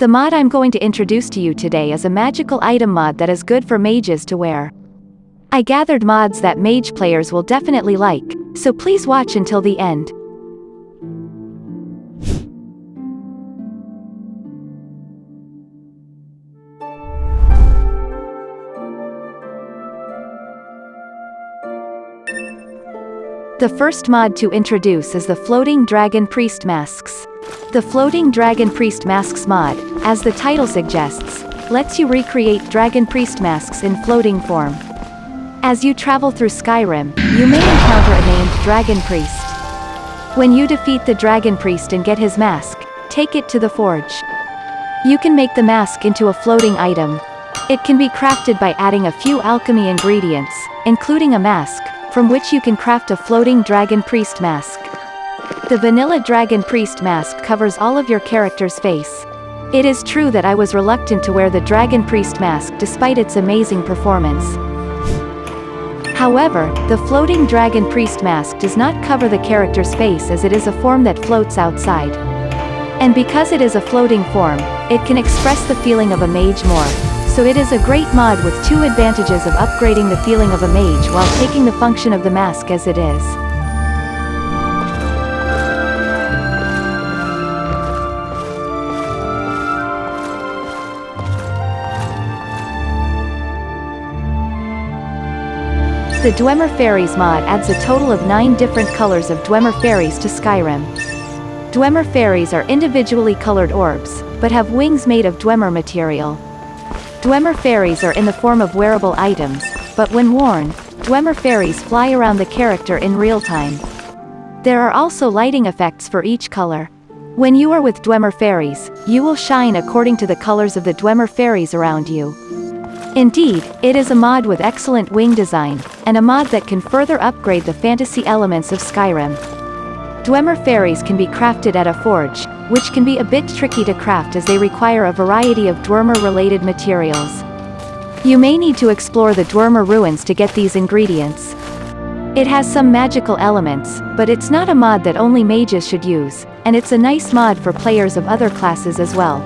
The mod I'm going to introduce to you today is a magical item mod that is good for mages to wear. I gathered mods that mage players will definitely like, so please watch until the end. The first mod to introduce is the Floating Dragon Priest Masks. The Floating Dragon Priest Masks mod, as the title suggests, lets you recreate Dragon Priest masks in floating form. As you travel through Skyrim, you may encounter a named Dragon Priest. When you defeat the Dragon Priest and get his mask, take it to the forge. You can make the mask into a floating item. It can be crafted by adding a few alchemy ingredients, including a mask, from which you can craft a floating Dragon Priest mask. The vanilla Dragon Priest mask covers all of your character's face. It is true that I was reluctant to wear the Dragon Priest mask despite its amazing performance. However, the floating Dragon Priest mask does not cover the character's face as it is a form that floats outside. And because it is a floating form, it can express the feeling of a mage more, so it is a great mod with two advantages of upgrading the feeling of a mage while taking the function of the mask as it is. The Dwemer Fairies mod adds a total of 9 different colors of Dwemer Fairies to Skyrim. Dwemer Fairies are individually colored orbs, but have wings made of Dwemer material. Dwemer fairies are in the form of wearable items, but when worn, Dwemer fairies fly around the character in real time. There are also lighting effects for each color. When you are with Dwemer fairies, you will shine according to the colors of the Dwemer fairies around you. Indeed, it is a mod with excellent wing design, and a mod that can further upgrade the fantasy elements of Skyrim. Dwemer fairies can be crafted at a forge, which can be a bit tricky to craft as they require a variety of Dwemer-related materials. You may need to explore the Dwemer ruins to get these ingredients. It has some magical elements, but it's not a mod that only mages should use, and it's a nice mod for players of other classes as well.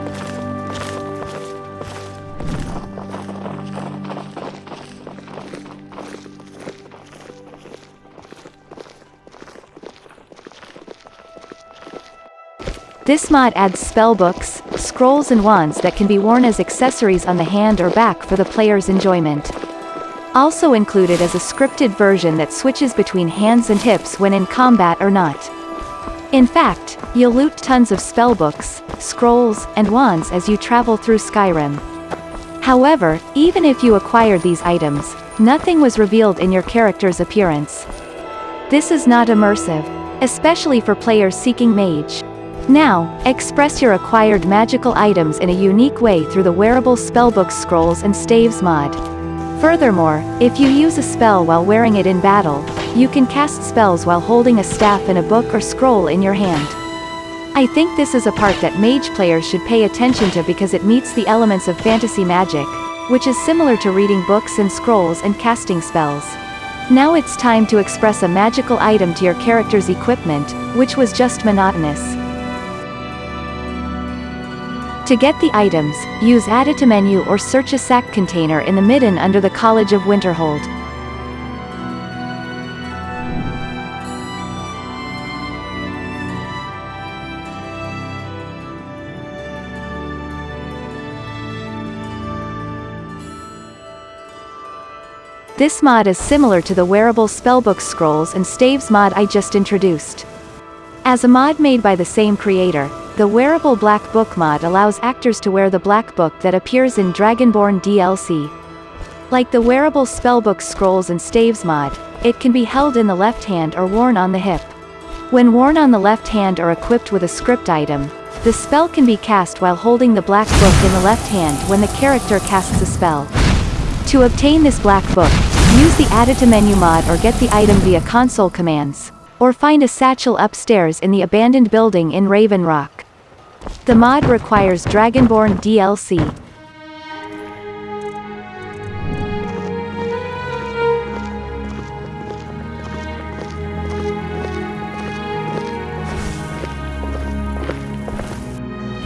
This mod adds spellbooks, scrolls and wands that can be worn as accessories on the hand or back for the player's enjoyment. Also included is a scripted version that switches between hands and hips when in combat or not. In fact, you'll loot tons of spellbooks, scrolls, and wands as you travel through Skyrim. However, even if you acquired these items, nothing was revealed in your character's appearance. This is not immersive, especially for players seeking mage. Now, express your acquired magical items in a unique way through the wearable spellbook scrolls and staves mod. Furthermore, if you use a spell while wearing it in battle, you can cast spells while holding a staff and a book or scroll in your hand. I think this is a part that mage players should pay attention to because it meets the elements of fantasy magic, which is similar to reading books and scrolls and casting spells. Now it's time to express a magical item to your character's equipment, which was just monotonous. To get the items, use AddItemMenu or search a sack container in the midden under the College of Winterhold. This mod is similar to the wearable spellbook scrolls and staves mod I just introduced. As a mod made by the same creator, the wearable Black Book mod allows actors to wear the Black Book that appears in Dragonborn DLC. Like the wearable spellbook scrolls and staves mod, it can be held in the left hand or worn on the hip. When worn on the left hand or equipped with a script item, the spell can be cast while holding the black book in the left hand when the character casts a spell. To obtain this black book, use the AddItemMenu mod or get the item via console commands. Or find a satchel upstairs in the abandoned building in Raven Rock. The mod requires Dragonborn DLC.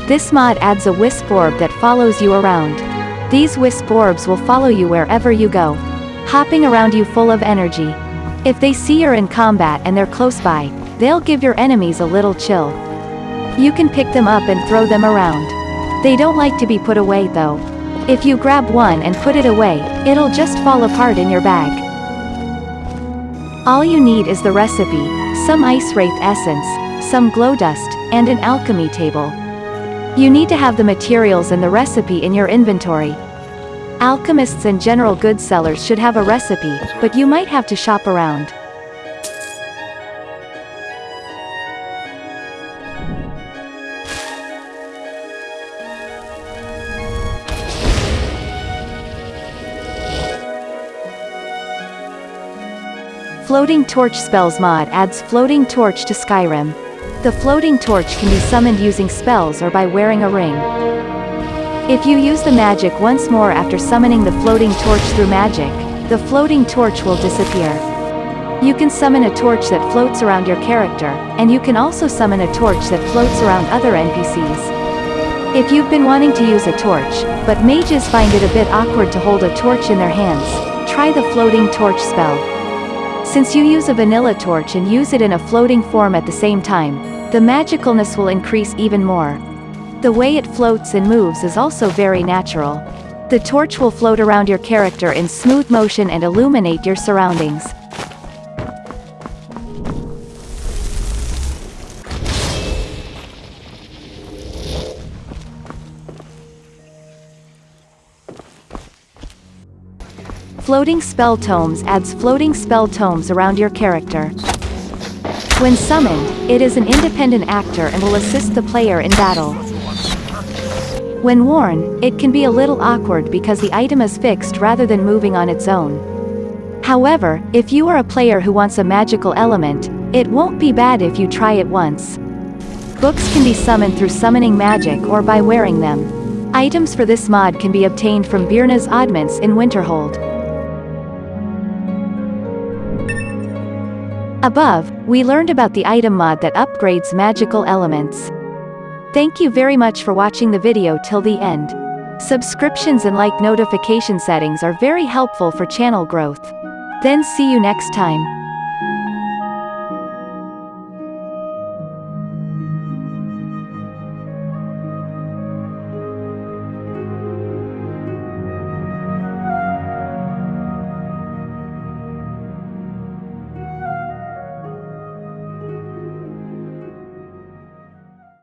This mod adds a wisp orb that follows you around. These wisp orbs will follow you wherever you go. Hopping around you full of energy. If they see you're in combat and they're close by, they'll give your enemies a little chill. You can pick them up and throw them around. They don't like to be put away though. If you grab one and put it away, it'll just fall apart in your bag. All you need is the recipe, some ice wraith essence, some glow dust, and an alchemy table. You need to have the materials and the recipe in your inventory. Alchemists and general goods sellers should have a recipe, but you might have to shop around. Floating Torch Spells mod adds Floating Torch to Skyrim. The floating torch can be summoned using spells or by wearing a ring. If you use the magic once more after summoning the floating torch through magic, the floating torch will disappear. You can summon a torch that floats around your character, and you can also summon a torch that floats around other NPCs. If you've been wanting to use a torch, but mages find it a bit awkward to hold a torch in their hands, try the floating torch spell. Since you use a vanilla torch and use it in a floating form at the same time, the magicalness will increase even more. The way it floats and moves is also very natural. The torch will float around your character in smooth motion and illuminate your surroundings. Floating Spell Tomes adds floating spell tomes around your character. When summoned, it is an independent actor and will assist the player in battle. When worn, it can be a little awkward because the item is fixed rather than moving on its own. However, if you are a player who wants a magical element, it won't be bad if you try it once. Books can be summoned through summoning magic or by wearing them. Items for this mod can be obtained from Birna's Oddments in Winterhold. Above, we learned about the item mod that upgrades magical elements. Thank you very much for watching the video till the end. Subscriptions and like notification settings are very helpful for channel growth. Then see you next time.